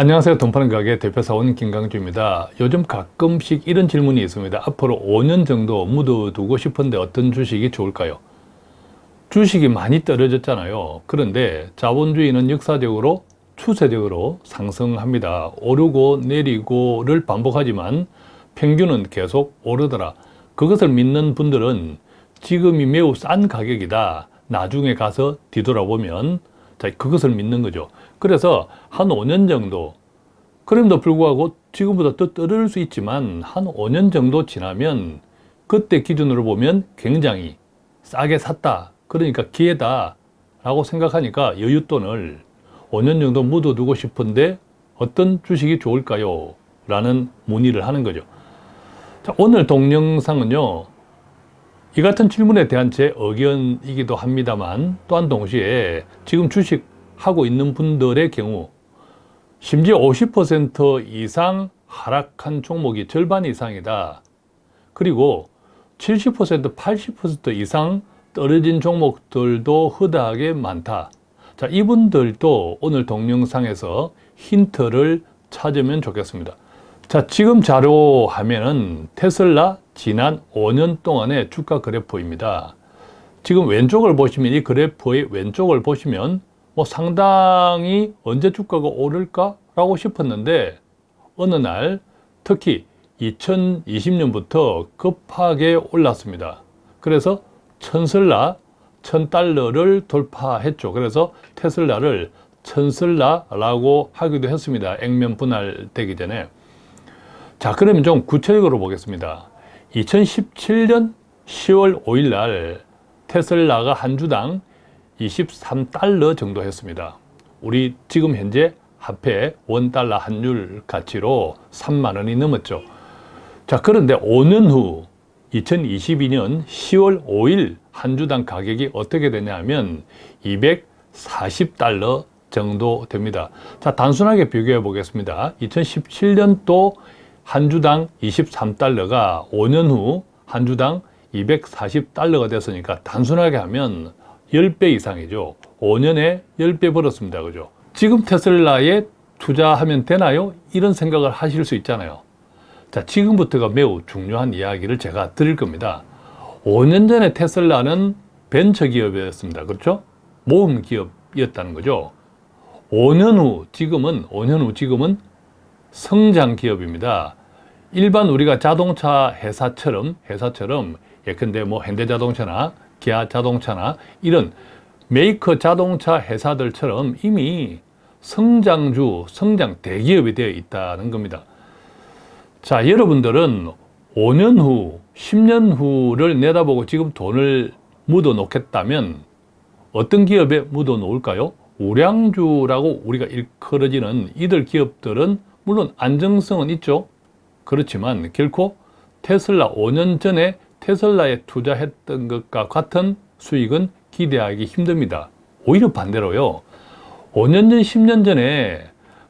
안녕하세요. 돈 파는 가게 대표사원 김강주입니다. 요즘 가끔씩 이런 질문이 있습니다. 앞으로 5년 정도 묻어두고 싶은데 어떤 주식이 좋을까요? 주식이 많이 떨어졌잖아요. 그런데 자본주의는 역사적으로 추세적으로 상승합니다. 오르고 내리고를 반복하지만 평균은 계속 오르더라. 그것을 믿는 분들은 지금이 매우 싼 가격이다. 나중에 가서 뒤돌아보면 자, 그것을 믿는 거죠. 그래서 한 5년 정도 그럼에도 불구하고 지금보다 더 떨어질 수 있지만 한 5년 정도 지나면 그때 기준으로 보면 굉장히 싸게 샀다. 그러니까 기회다. 라고 생각하니까 여윳돈을 5년 정도 묻어두고 싶은데 어떤 주식이 좋을까요? 라는 문의를 하는 거죠. 자, 오늘 동영상은요. 이 같은 질문에 대한 제 의견이기도 합니다만 또한 동시에 지금 주식하고 있는 분들의 경우 심지어 50% 이상 하락한 종목이 절반 이상이다. 그리고 70% 80% 이상 떨어진 종목들도 허다하게 많다. 자, 이분들도 오늘 동영상에서 힌트를 찾으면 좋겠습니다. 자, 지금 자료 화면은 테슬라 지난 5년 동안의 주가 그래프입니다. 지금 왼쪽을 보시면 이 그래프의 왼쪽을 보시면 뭐 상당히 언제 주가가 오를까? 라고 싶었는데 어느 날 특히 2020년부터 급하게 올랐습니다. 그래서 천슬라, 천달러를 돌파했죠. 그래서 테슬라를 천슬라라고 하기도 했습니다. 액면 분할되기 전에. 자, 그러면 좀 구체적으로 보겠습니다. 2017년 10월 5일 날 테슬라가 한 주당 23달러 정도 했습니다. 우리 지금 현재 화폐 원달러 환율 가치로 3만 원이 넘었죠. 자, 그런데 5년 후 2022년 10월 5일 한 주당 가격이 어떻게 되냐면 240달러 정도 됩니다. 자, 단순하게 비교해 보겠습니다. 2017년도 한 주당 23달러가 5년 후 한 주당 240달러가 됐으니까 단순하게 하면 10배 이상이죠. 5년에 10배 벌었습니다. 그죠? 지금 테슬라에 투자하면 되나요? 이런 생각을 하실 수 있잖아요. 자, 지금부터가 매우 중요한 이야기를 제가 드릴 겁니다. 5년 전에 테슬라는 벤처기업이었습니다. 그렇죠? 모험기업이었다는 거죠. 5년 후, 지금은, 5년 후 지금은 성장기업입니다. 일반 우리가 자동차 회사처럼, 회사처럼, 예컨대 뭐 현대자동차나 기아 자동차나 이런 메이커 자동차 회사들처럼 이미 성장주, 성장 대기업이 되어 있다는 겁니다. 자, 여러분들은 5년 후, 10년 후를 내다보고 지금 돈을 묻어 놓겠다면 어떤 기업에 묻어 놓을까요? 우량주라고 우리가 일컬어지는 이들 기업들은 물론 안정성은 있죠. 그렇지만 결코 테슬라 5년 전에 테슬라에 투자했던 것과 같은 수익은 기대하기 힘듭니다. 오히려 반대로요. 5년 전, 10년 전에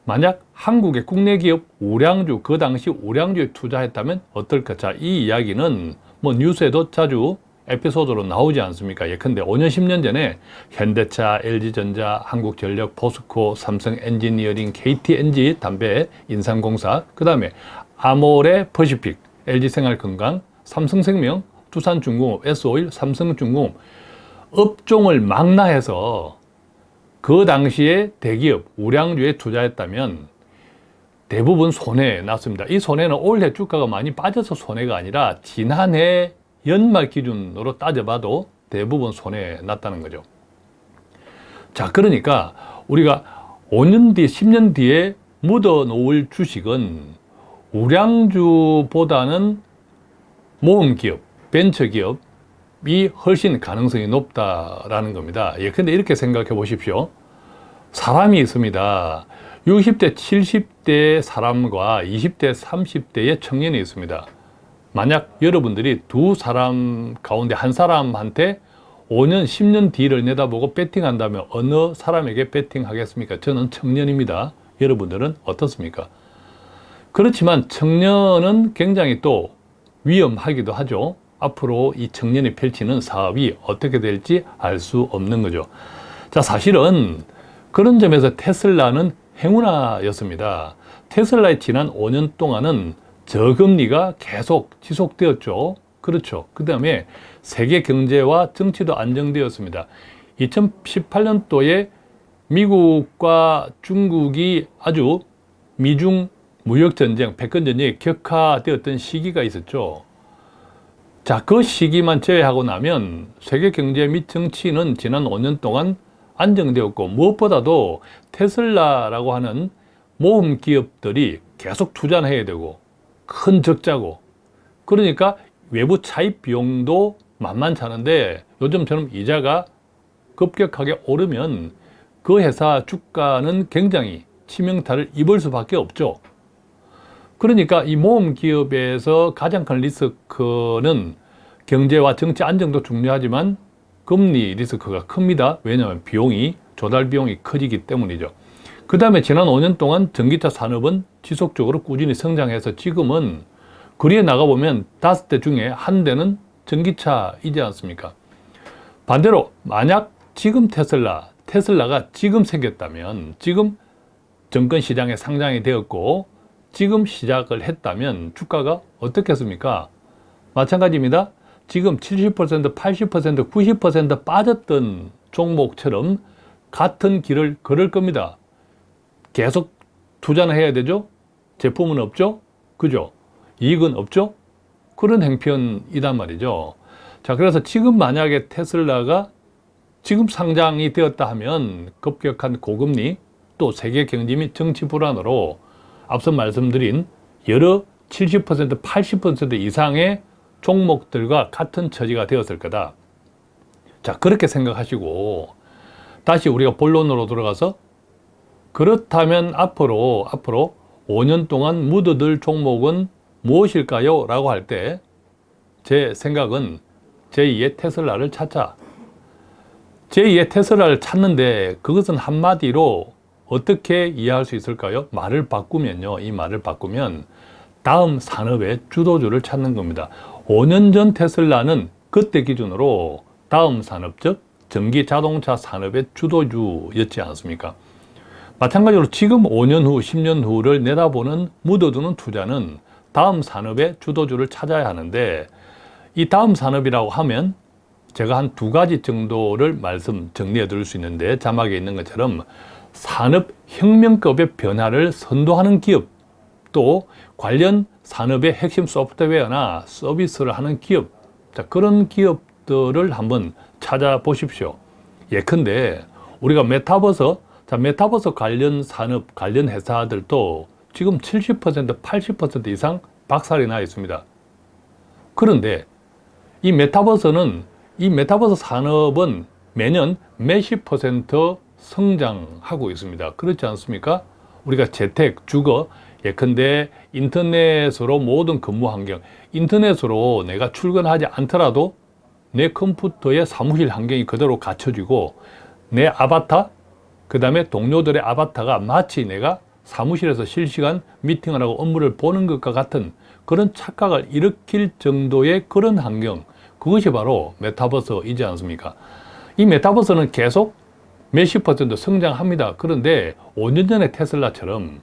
만약 한국의 국내 기업 우량주, 그 당시 우량주에 투자했다면 어떨까? 자, 이 이야기는 뭐 뉴스에도 자주 에피소드로 나오지 않습니까? 예컨대 5년, 10년 전에 현대차, LG전자, 한국전력, 포스코, 삼성 엔지니어링, KT&G, 담배, 인삼공사, 그 다음에 아모레 퍼시픽, LG생활건강, 삼성생명, 두산중공업, S-Oil, 삼성중공업 업종을 망라해서 그 당시에 대기업, 우량주에 투자했다면 대부분 손해 났습니다. 이 손해는 올해 주가가 많이 빠져서 손해가 아니라 지난해 연말 기준으로 따져봐도 대부분 손해 났다는 거죠. 자, 그러니까 우리가 5년 뒤, 10년 뒤에 묻어 놓을 주식은 우량주보다는 모험기업, 벤처기업이 훨씬 가능성이 높다라는 겁니다. 예컨대 이렇게 생각해 보십시오. 사람이 있습니다. 60대, 70대 사람과 20대, 30대의 청년이 있습니다. 만약 여러분들이 두 사람 가운데 한 사람한테 5년, 10년 뒤를 내다보고 배팅한다면 어느 사람에게 배팅하겠습니까? 저는 청년입니다. 여러분들은 어떻습니까? 그렇지만 청년은 굉장히 또 위험하기도 하죠. 앞으로 이 청년이 펼치는 사업이 어떻게 될지 알 수 없는 거죠. 자, 사실은 그런 점에서 테슬라는 행운아였습니다. 테슬라의 지난 5년 동안은 저금리가 계속 지속되었죠. 그렇죠. 그 다음에 세계 경제와 정치도 안정되었습니다. 2018년도에 미국과 중국이 아주 미중 무역전쟁, 백건전쟁이 격화되었던 시기가 있었죠. 자, 그 시기만 제외하고 나면 세계 경제 및 정치는 지난 5년 동안 안정되었고 무엇보다도 테슬라라고 하는 모험 기업들이 계속 투자를 해야 되고 큰 적자고 그러니까 외부 차입 비용도 만만치 않은데 요즘처럼 이자가 급격하게 오르면 그 회사 주가는 굉장히 치명타를 입을 수밖에 없죠. 그러니까 이 모험 기업에서 가장 큰 리스크는 경제와 정치 안정도 중요하지만 금리 리스크가 큽니다. 왜냐하면 비용이 조달 비용이 커지기 때문이죠. 그 다음에 지난 5년 동안 전기차 산업은 지속적으로 꾸준히 성장해서 지금은 거리에 나가보면 다섯 대 중에 한 대는 전기차이지 않습니까? 반대로 만약 지금 테슬라, 테슬라가 지금 생겼다면 지금 정권 시장에 상장이 되었고 지금 시작을 했다면 주가가 어떻겠습니까? 마찬가지입니다. 지금 70%, 80%, 90% 빠졌던 종목처럼 같은 길을 걸을 겁니다. 계속 투자는 해야 되죠? 제품은 없죠? 그죠? 이익은 없죠? 그런 행편이단 말이죠. 자, 그래서 지금 만약에 테슬라가 지금 상장이 되었다 하면 급격한 고금리 또 세계 경제 및 정치 불안으로 앞서 말씀드린 여러 70% 80% 이상의 종목들과 같은 처지가 되었을 거다. 자, 그렇게 생각하시고 다시 우리가 본론으로 들어가서 그렇다면 앞으로 앞으로 5년 동안 묻어들 종목은 무엇일까요? 라고 할 때 제 생각은 제2의 테슬라를 찾자. 제2의 테슬라를 찾는데 그것은 한마디로 어떻게 이해할 수 있을까요? 말을 바꾸면요. 이 말을 바꾸면 다음 산업의 주도주를 찾는 겁니다. 5년 전 테슬라는 그때 기준으로 다음 산업, 즉 전기 자동차 산업의 주도주였지 않습니까? 마찬가지로 지금 5년 후, 10년 후를 내다보는 묻어두는 투자는 다음 산업의 주도주를 찾아야 하는데 이 다음 산업이라고 하면 제가 한 두 가지 정도를 말씀 정리해 드릴 수 있는데 자막에 있는 것처럼 산업혁명급의 변화를 선도하는 기업 또 관련 산업의 핵심 소프트웨어나 서비스를 하는 기업 자, 그런 기업들을 한번 찾아보십시오. 예컨대 우리가 메타버스 자, 메타버스 관련 산업 관련 회사들도 지금 70% 80% 이상 박살이 나 있습니다. 그런데 이 메타버스는 이 메타버스 산업은 매년 몇십 퍼센트 성장하고 있습니다. 그렇지 않습니까? 우리가 재택, 주거, 예컨대 인터넷으로 모든 근무 환경, 인터넷으로 내가 출근하지 않더라도 내 컴퓨터의 사무실 환경이 그대로 갖춰지고 내 아바타, 그 다음에 동료들의 아바타가 마치 내가 사무실에서 실시간 미팅을 하고 업무를 보는 것과 같은 그런 착각을 일으킬 정도의 그런 환경 그것이 바로 메타버스이지 않습니까? 이 메타버스는 계속 몇십 퍼센트 성장합니다. 그런데 5년 전에 테슬라처럼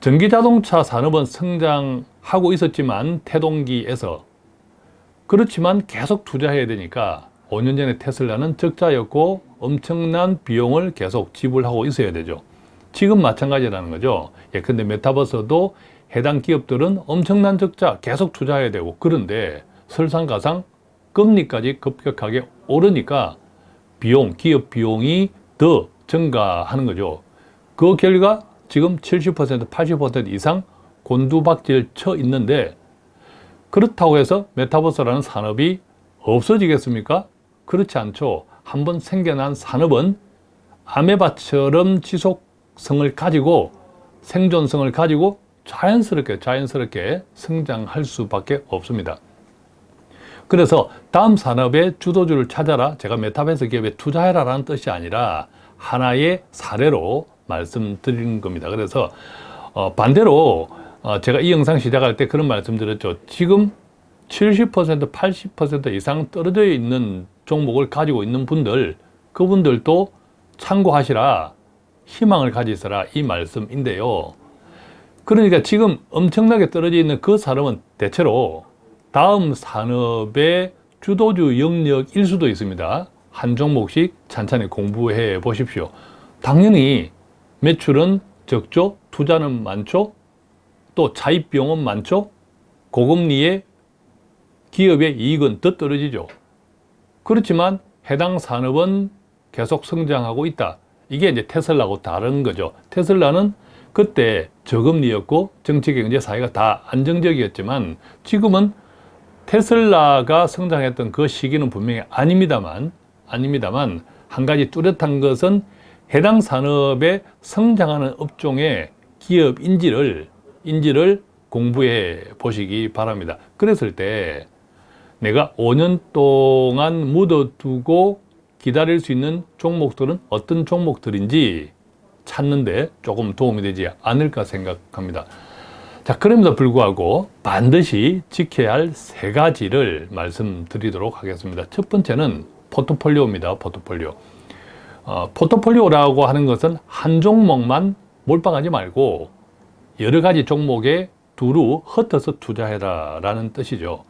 전기자동차 산업은 성장하고 있었지만 태동기에서 그렇지만 계속 투자해야 되니까 5년 전에 테슬라는 적자였고 엄청난 비용을 계속 지불하고 있어야 되죠. 지금 마찬가지라는 거죠. 예컨대 메타버스도 해당 기업들은 엄청난 적자 계속 투자해야 되고 그런데 설상가상 금리까지 급격하게 오르니까 비용, 기업 비용이 더 증가하는 거죠. 그 결과 지금 70% 80% 이상 곤두박질 쳐 있는데 그렇다고 해서 메타버스라는 산업이 없어지겠습니까? 그렇지 않죠. 한번 생겨난 산업은 아메바처럼 지속성을 가지고 생존성을 가지고 자연스럽게 자연스럽게 성장할 수밖에 없습니다. 그래서 다음 산업의 주도주를 찾아라 제가 메타버스 기업에 투자해라 라는 뜻이 아니라 하나의 사례로 말씀드리는 겁니다. 그래서 어, 반대로 어, 제가 이 영상 시작할 때 그런 말씀 드렸죠. 지금 70% 80% 이상 떨어져 있는 종목을 가지고 있는 분들 그분들도 참고하시라. 희망을 가지서라. 이 말씀인데요. 그러니까 지금 엄청나게 떨어져 있는 그 사람은 대체로 다음 산업의 주도주 영역일 수도 있습니다. 한 종목씩 찬찬히 공부해 보십시오. 당연히 매출은 적죠, 투자는 많죠, 또 차입비용은 많죠, 고금리에 기업의 이익은 더 떨어지죠. 그렇지만 해당 산업은 계속 성장하고 있다. 이게 이제 테슬라하고 다른 거죠. 테슬라는 그때 저금리였고 정치, 경제, 사회가 다 안정적이었지만 지금은 테슬라가 성장했던 그 시기는 분명히 아닙니다만 아닙니다만 한 가지 뚜렷한 것은 해당 산업에 성장하는 업종의 기업 인지를 인지를 공부해 보시기 바랍니다. 그랬을 때 내가 5년 동안 묻어두고 기다릴 수 있는 종목들은 어떤 종목들인지 찾는데 조금 도움이 되지 않을까 생각합니다. 자, 그럼에도 불구하고 반드시 지켜야 할 세 가지를 말씀드리도록 하겠습니다. 첫 번째는 포트폴리오입니다. 포트폴리오. 어, 포트폴리오라고 하는 것은 한 종목만 몰빵하지 말고 여러 가지 종목에 두루 흩어서 투자해라 라는 뜻이죠.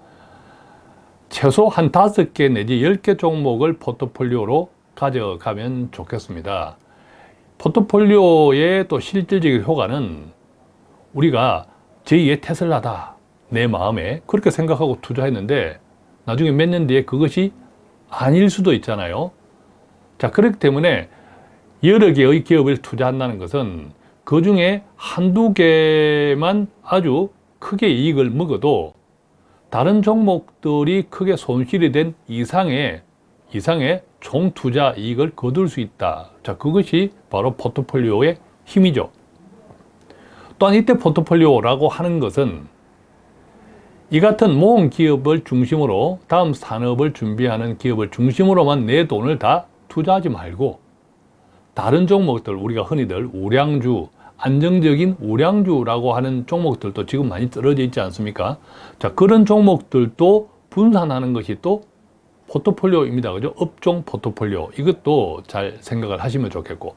최소 한 다섯 개 내지 열개 종목을 포트폴리오로 가져가면 좋겠습니다. 포트폴리오의 또 실질적인 효과는 우리가 제2의 테슬라다 내 마음에 그렇게 생각하고 투자했는데 나중에 몇 년 뒤에 그것이 아닐 수도 있잖아요. 자 그렇기 때문에 여러 개의 기업을 투자한다는 것은 그 중에 한두 개만 아주 크게 이익을 먹어도 다른 종목들이 크게 손실이 된 이상의 이상의 총 투자 이익을 거둘 수 있다. 자, 그것이 바로 포트폴리오의 힘이죠. 또한 이때 포트폴리오라고 하는 것은 이 같은 모험 기업을 중심으로 다음 산업을 준비하는 기업을 중심으로만 내 돈을 다 투자하지 말고 다른 종목들 우리가 흔히들 우량주 안정적인 우량주라고 하는 종목들도 지금 많이 떨어져 있지 않습니까? 자, 그런 종목들도 분산하는 것이 또 포트폴리오입니다. 그죠? 업종 포트폴리오. 이것도 잘 생각을 하시면 좋겠고.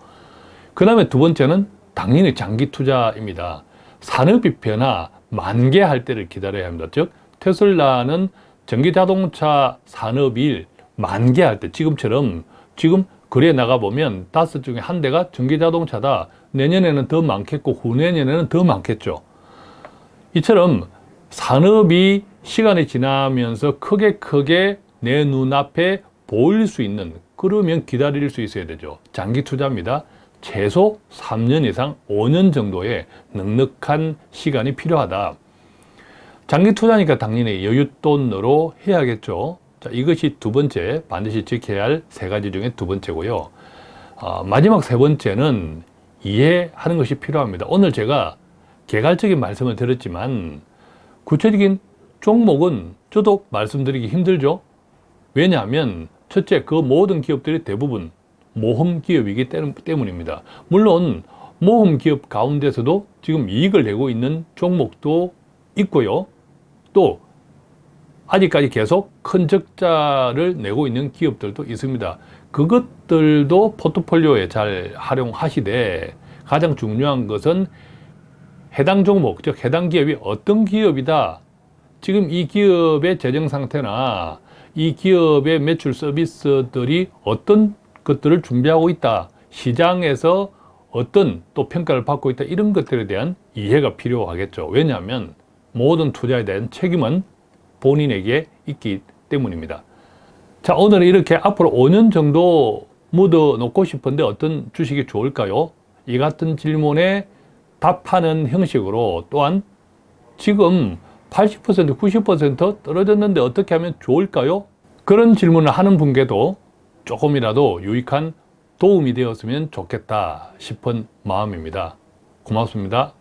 그 다음에 두 번째는 당연히 장기 투자입니다. 산업이 변화, 만개할 때를 기다려야 합니다. 즉, 테슬라는 전기자동차 산업이 만개할 때, 지금처럼, 지금 거리에 나가보면 다섯 중에 한 대가 전기자동차다. 내년에는 더 많겠고 후내년에는 더 많겠죠. 이처럼 산업이 시간이 지나면서 크게 크게 내 눈앞에 보일 수 있는 그러면 기다릴 수 있어야 되죠. 장기 투자입니다. 최소 3년 이상 5년 정도의 넉넉한 시간이 필요하다. 장기 투자니까 당연히 여윳돈으로 해야겠죠. 자, 이것이 두 번째 반드시 지켜야 할 세 가지 중에 두 번째고요. 어, 마지막 세 번째는 이해하는 것이 필요합니다. 오늘 제가 개괄적인 말씀을 드렸지만 구체적인 종목은 저도 말씀드리기 힘들죠. 왜냐하면 첫째 그 모든 기업들이 대부분 모험 기업이기 때문입니다. 물론 모험 기업 가운데서도 지금 이익을 내고 있는 종목도 있고요. 또 아직까지 계속 큰 적자를 내고 있는 기업들도 있습니다. 그것들도 포트폴리오에 잘 활용하시되 가장 중요한 것은 해당 종목, 즉 해당 기업이 어떤 기업이다. 지금 이 기업의 재정 상태나 이 기업의 매출 서비스들이 어떤 것들을 준비하고 있다. 시장에서 어떤 또 평가를 받고 있다. 이런 것들에 대한 이해가 필요하겠죠. 왜냐하면 모든 투자에 대한 책임은 본인에게 있기 때문입니다. 자, 오늘은 이렇게 앞으로 5년 정도 묻어 놓고 싶은데 어떤 주식이 좋을까요? 이 같은 질문에 답하는 형식으로 또한 지금 80% 90% 떨어졌는데 어떻게 하면 좋을까요? 그런 질문을 하는 분께도 조금이라도 유익한 도움이 되었으면 좋겠다 싶은 마음입니다. 고맙습니다.